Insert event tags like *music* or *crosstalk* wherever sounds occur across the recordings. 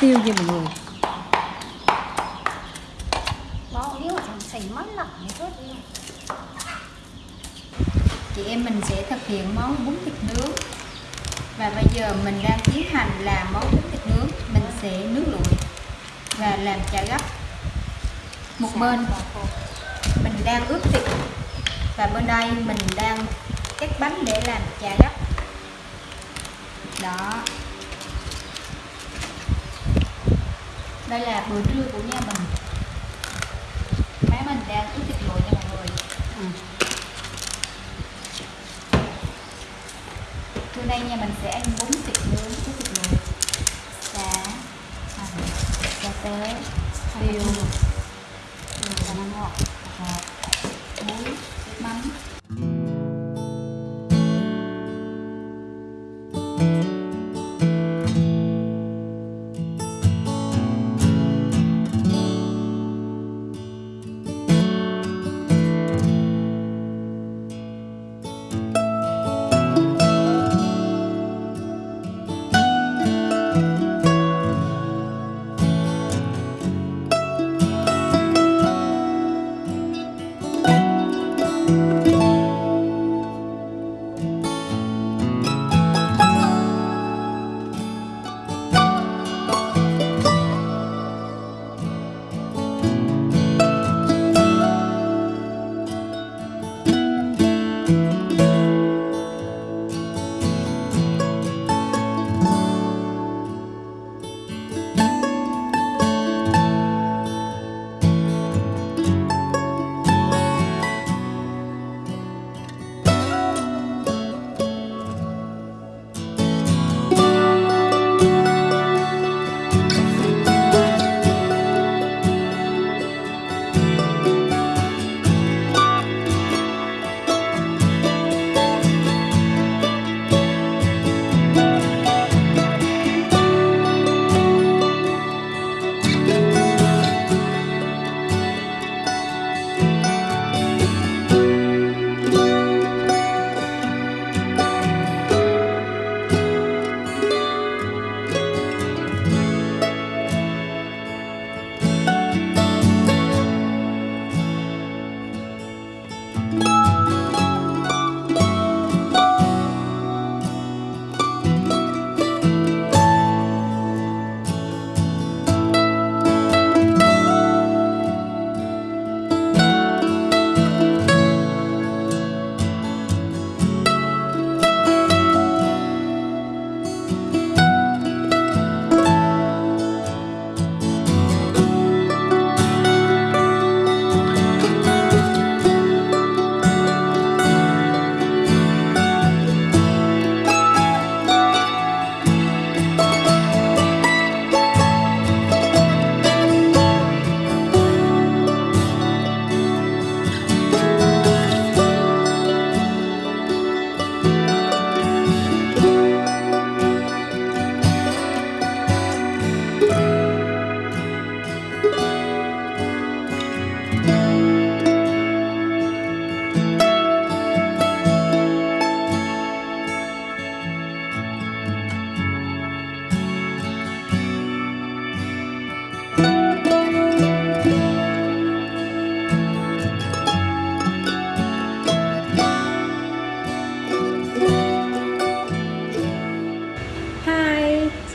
tiêu nha mọi người. Mất chị em mình sẽ thực hiện món bún thịt nướng. Và bây giờ mình đang tiến hành làm món bún thịt nướng. Mình sẽ nước lụi và làm chả gấp. Một bên mình đang ướp thịt và bên đây mình đang cắt bánh để làm chả gấp. Đó. Đây là bữa trưa của nhà mình má mình đang ướp thịt lụi nha mọi người ừ. Trưa nay nhà mình sẽ ăn bún thịt nướng với thịt luộc Xá hành Cà tế Tiêu Cà năm ngọt Hạt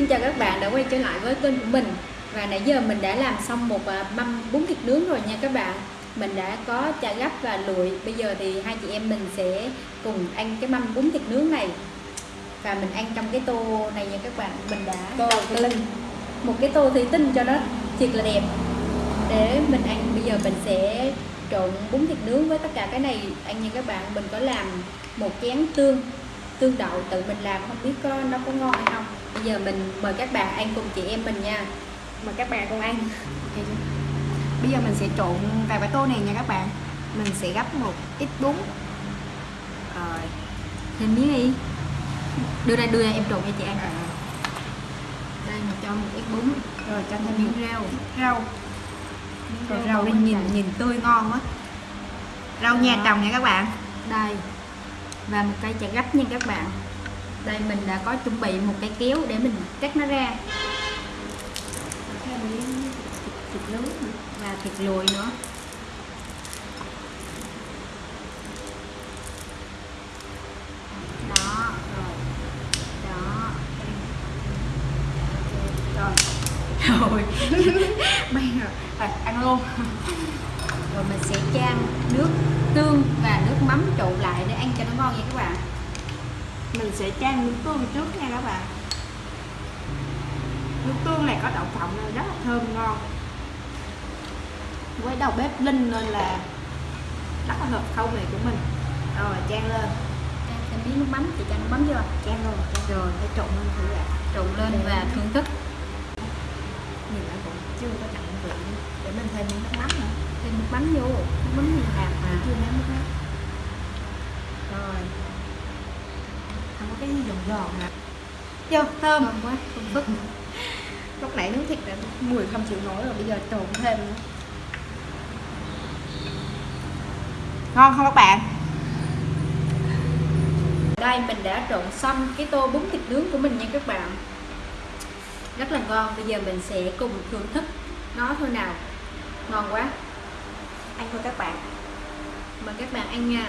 xin chào các bạn đã quay trở lại với kênh của mình. Và nãy giờ mình đã làm xong một à, mâm bún thịt nướng rồi nha các bạn. Mình đã có chả gấp và lụi. Bây giờ thì hai chị em mình sẽ cùng ăn cái mâm bún thịt nướng này. Và mình ăn trong cái tô này nha các bạn. Mình đã Tô thủy tinh. Một cái tô thủy tinh cho nó thiệt là đẹp. Để mình ăn bây giờ mình sẽ trộn bún thịt nướng với tất cả cái này. Ăn nha các bạn. Mình có làm một chén tương tương đậu tự mình làm. Không biết có nó có ngon hay không bây giờ mình mời các bạn ăn cùng chị em mình nha. Mời các bạn cùng ăn. Bây giờ mình sẽ trộn vào cái tô này nha các bạn Mình sẽ gấp một ít bún. Rồi. Thêm miếng đi. Đưa ra đưa ra em trộn cho chị ăn. À. đây mình cho một ít bún. Rồi cho thêm miếng rau. Rau Rồi rau đây nhìn nhìn tươi ngon quá. Rau nhà trồng nha các bạn đây. Và một cây chả gấp nha các bạn đây mình đã có chuẩn bị một cái kéo để mình cắt nó ra. Thịt, nướng và thịt lùi nữa. Đó rồi. Đó. Rồi. Rồi. *laughs* Bây giờ rồi ăn luôn. Rồi mình sẽ chan nước tương và nước mắm trộn lại để ăn cho nó ngon nha các bạn mình sẽ chan nước tương trước nha các bạn. Nước tương này có đậu phộng nên rất là thơm ngon. Với đầu bếp linh nên là rất là hợp khẩu vị của mình. Rồi chan lên. Thêm miếng nước mắm chị chan nước mắm chưa? Chan luôn chan rồi. Để trộn lên thử ạ trộn lên Để- và thưởng thức. Nhìn lại cũng chưa có đậm vị. Để mình thêm miếng nước mắm nữa. Thêm nước mắm vô. Nước mắm nhiều hạt mà. Chưa nếm nước mắm rồi không có cái giòn giòn nè vô thơm. Thơm quá thơm phức. lúc nãy nướng thịt là mùi không chịu nổi rồi bây giờ trộn thêm nữa. Ngon không các bạn? Đây mình đã trộn xong cái tô bún thịt nướng của mình nha các bạn. Rất là ngon bây giờ mình sẽ cùng thưởng thức nó thôi nào. Ngon quá. Ăn thôi các bạn. Mời các bạn ăn nha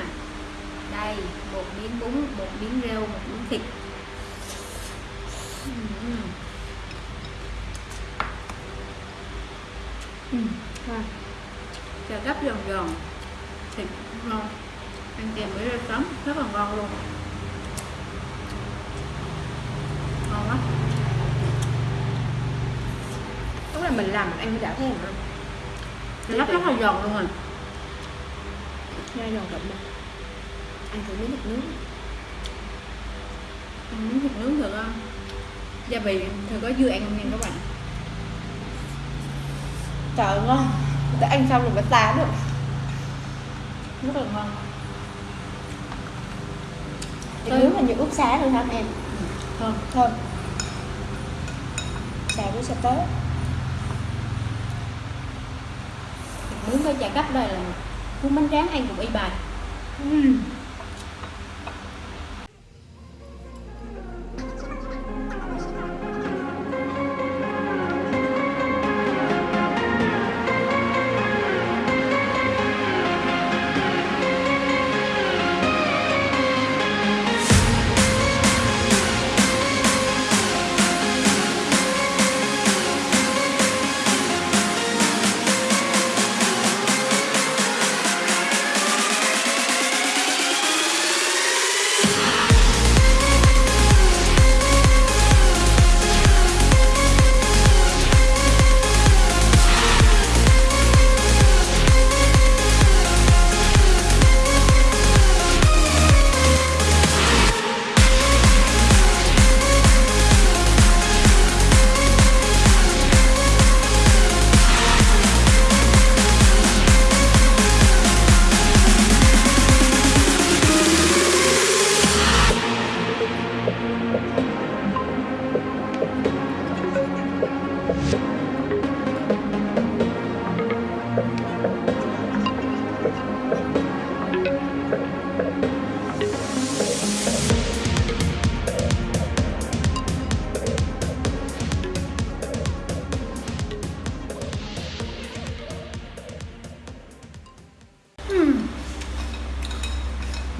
đây một miếng bún một miếng rau một miếng thịt. Ừ. ngon. chả gấp giòn giòn. Thịt ngon. Ăn kèm với rau sống rất là ngon luôn. Ngon quá lúc này mình làm mình ăn đã thêm nữa rất rất là giòn luôn rồi. Nha giòn đậm mà ăn thử miếng thịt nướng. Ăn miếng thịt nướng được không? Gia vị thì có dưa ăn không nha các bạn. Trời ơi, ngon. Đã ăn xong rồi phải ta được rất là ngon. Thịt nướng là như ướp xá thôi hả em? Thơm thơm xào với tế thịt nướng với chả gấp đây là cuốn bánh tráng ăn cùng y bài uhm.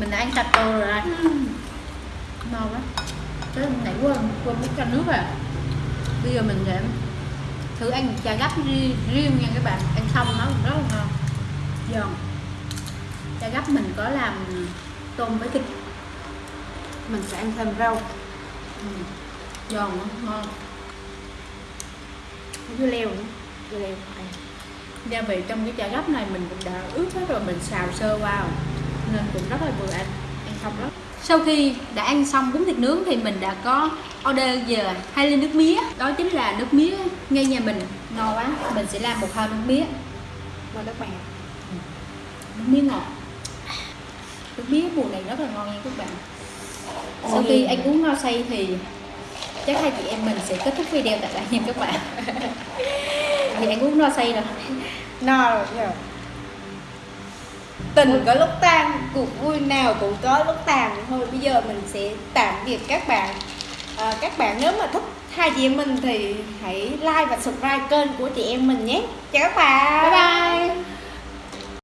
Mình đã ăn sạch tô rồi. Đây ngon quá. Tới nãy quên quên mất cho nước à bây giờ mình sẽ thử ăn chả gấp ri- riêng nha các bạn. Ăn xong nó rất là ngon. Giòn chả gấp mình có làm tôm với thịt. Mình sẽ ăn thêm rau. Ừ. giòn ngon. Dưa leo nữa. Dưa leo. Gia vị trong cái chả gấp này mình cũng đã ướp hết rồi mình xào sơ rồi. Nên cũng rất là vừa ăn ăn xong đó sau khi đã ăn xong bún thịt nướng thì mình đã có order về hai ly nước mía. Đó chính là nước mía ngay nhà mình. Ngon quá. Mình sẽ làm một hao nước mía. Mời các bạn nước mía ngọt. Nước mía mùa này rất là ngon nha các bạn. Sau Ôi. khi ăn uống no say thì chắc hai chị em mình sẽ kết thúc video tại đây nha các bạn. *laughs* Thì ăn uống no say rồi. No rồi giờ tình có lúc tan cuộc vui nào cũng có lúc tàn. Thôi bây giờ mình sẽ tạm biệt các bạn. À, các bạn nếu mà thích hai chị em mình thì hãy like và subscribe kênh của chị em mình nhé. Chào các bạn. Bye bye.